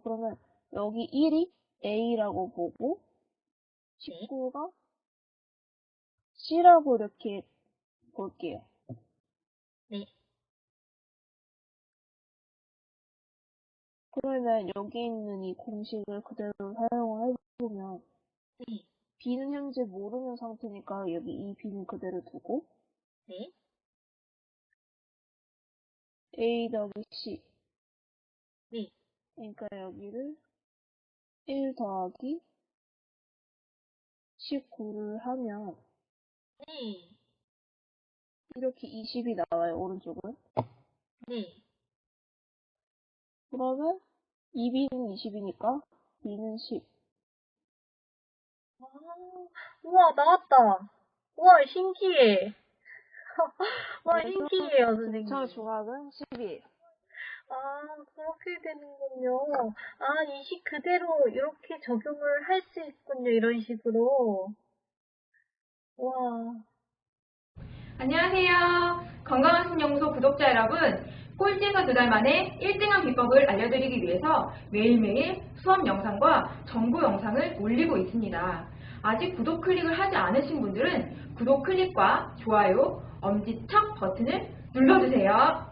그러면 여기 1이 A라고 보고 19가 C라고 이렇게 볼게요. 네. 그러면 여기 있는 이 공식을 그대로 사용을 해보면 네. B는 현재 모르는 상태니까 여기 이 B는 그대로 두고 네. A 더하기 C 네. 그러니까 여기를 1 더하기 19를 하면 네. 이렇게 20이 나와요, 오른쪽은. 네. 그러면 2B는 20이니까 B는 10. 아, 우와, 나왔다. 우와, 신기해. 와, 신기해요, 선생님. 저 조각은 10이에요. 아, 그렇게 되는군요. 아, 이 식 그대로 이렇게 적용을 할 수 있군요, 이런 식으로. 와. 안녕하세요. 건강한 신연구소 구독자 여러분. 꼴찌에서 두 달 만에 1등한 비법을 알려드리기 위해서 매일매일 수업 영상과 정보 영상을 올리고 있습니다. 아직 구독 클릭을 하지 않으신 분들은 구독 클릭과 좋아요, 엄지척 버튼을 눌러주세요.